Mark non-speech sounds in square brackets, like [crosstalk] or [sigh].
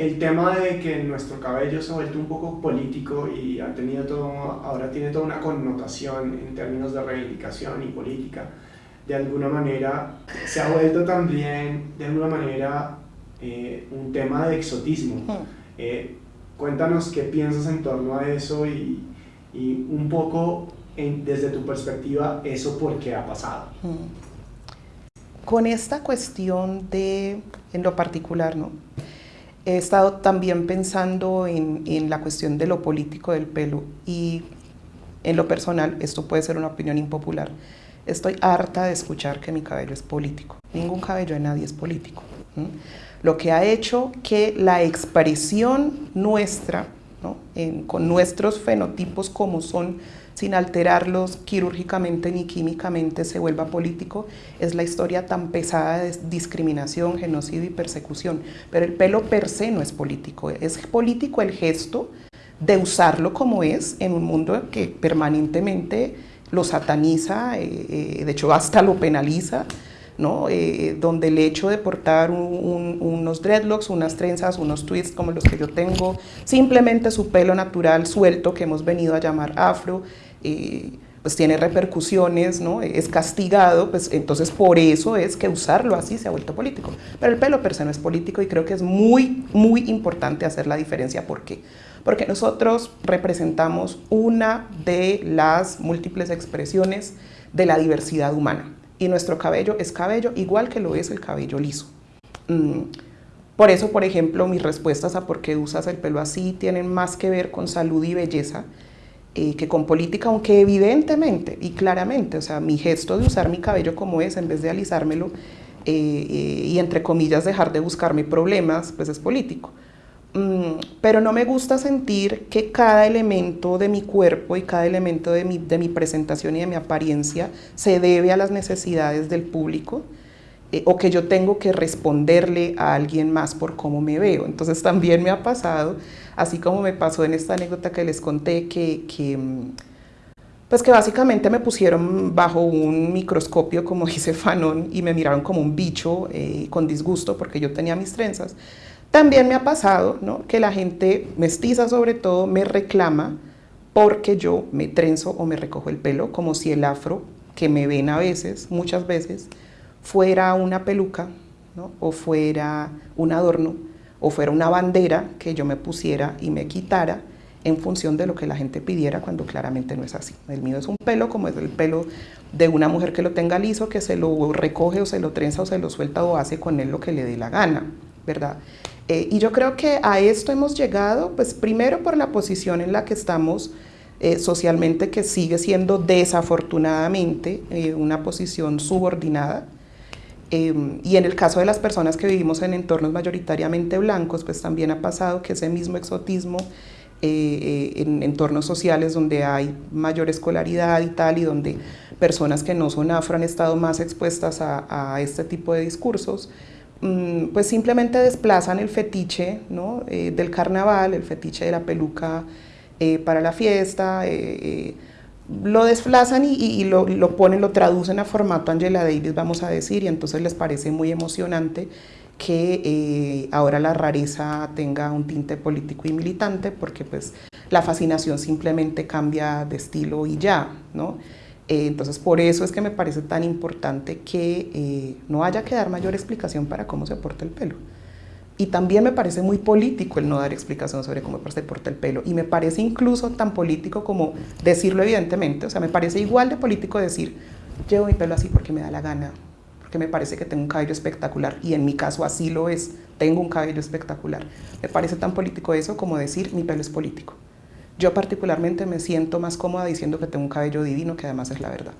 el tema de que nuestro cabello se ha vuelto un poco político y ha tenido todo, ahora tiene toda una connotación en términos de reivindicación y política, de alguna manera se ha vuelto también, de alguna manera, eh, un tema de exotismo. Eh, cuéntanos qué piensas en torno a eso y, y un poco desde tu perspectiva eso por qué ha pasado. Con esta cuestión de, en lo particular, ¿no? He estado también pensando en, en, la cuestión de lo político del pelo y en lo personal, esto puede ser una opinión impopular, estoy harta de escuchar que mi cabello es político. Ningún cabello de nadie es político. Lo que ha hecho que la expresión nuestra, con nuestros fenotipos como son, sin alterarlos quirúrgicamente ni químicamente, se vuelva político, es la historia tan pesada de discriminación, genocidio y persecución. Pero el pelo per se no es político, es político el gesto de usarlo como es en un mundo que permanentemente lo sataniza, eh, eh, de hecho hasta lo penaliza, ¿no? Eh, donde el hecho de portar unos dreadlocks, unas trenzas, unos twists como los que yo tengo, simplemente su pelo natural suelto que hemos venido a llamar afro, pues tiene repercusiones, ¿no? es castigado, pues entonces por eso es que usarlo así se ha vuelto político. Pero el pelo per se no es político y creo que es muy, muy importante hacer la diferencia. ¿Por qué? Porque nosotros representamos una de las múltiples expresiones de la diversidad humana y nuestro cabello es cabello igual que lo es el cabello liso. Mm, por eso, por ejemplo, mis respuestas a por qué usas el pelo así tienen más que ver con salud y belleza eh, que con política, aunque evidentemente y claramente, o sea, mi gesto de usar mi cabello como es, en vez de alisármelo eh, eh, y entre comillas dejar de buscarme problemas, pues es político. Mm, pero no me gusta sentir que cada elemento de mi cuerpo y cada elemento de mi, de mi presentación y de mi apariencia se debe a las necesidades del público, o que yo tengo que responderle a alguien más por cómo me veo. Entonces [laughs] también me ha pasado así como me pasó en esta anécdota que les conté, que, pues que básicamente me pusieron bajo un microscopio, como [laughs] dice Fanon, y me miraron como un bicho eh, con disgusto porque yo tenía mis trenzas. También me ha pasado ¿no? que la gente mestiza sobre todo me reclama porque yo me trenzo o me recojo el pelo, como si el afro que me ven a veces, muchas veces, fuera una peluca ¿no? o fuera un adorno o fuera una bandera que yo me pusiera y me quitara en función de lo que la gente pidiera cuando claramente no es así. El mío es un pelo como es el pelo de una mujer que lo tenga liso, que se lo recoge o se lo trenza o se lo suelta o hace con él lo que le dé la gana, ¿verdad? Eh, y yo creo que a esto hemos llegado, pues primero por la posición en la que estamos eh, socialmente, que sigue siendo desafortunadamente eh, una posición subordinada, Em, y en el caso de las personas que vivimos en entornos mayoritariamente blancos, pues también ha pasado que ese mismo exotismo eh, eh, en entornos sociales donde hay mayor escolaridad y tal, y donde personas que no son afro han estado más expuestas a, este tipo de discursos, pues simplemente desplazan el fetiche ¿no? Eh, del carnaval, el fetiche de la peluca para la fiesta, lo desplazan y, lo, ponen, lo traducen a formato Angela Davis, vamos a decir, y entonces les parece muy emocionante que eh, ahora la rareza tenga un tinte político y militante, porque pues la fascinación simplemente cambia de estilo y ya, ¿no? Eh, entonces por eso es que me parece tan importante que eh, no haya que dar mayor explicación para cómo se porta el pelo. Y también me parece muy político el no dar explicación sobre cómo se porta el pelo. Y me parece incluso tan político como decirlo evidentemente. O sea, me parece igual de político decir, llevo mi pelo así porque me da la gana, porque me parece que tengo un cabello espectacular. Y en mi caso así lo es, tengo un cabello espectacular. Me parece tan político eso como decir, mi pelo es político. Yo particularmente me siento más cómoda diciendo que tengo un cabello divino, que además es la verdad.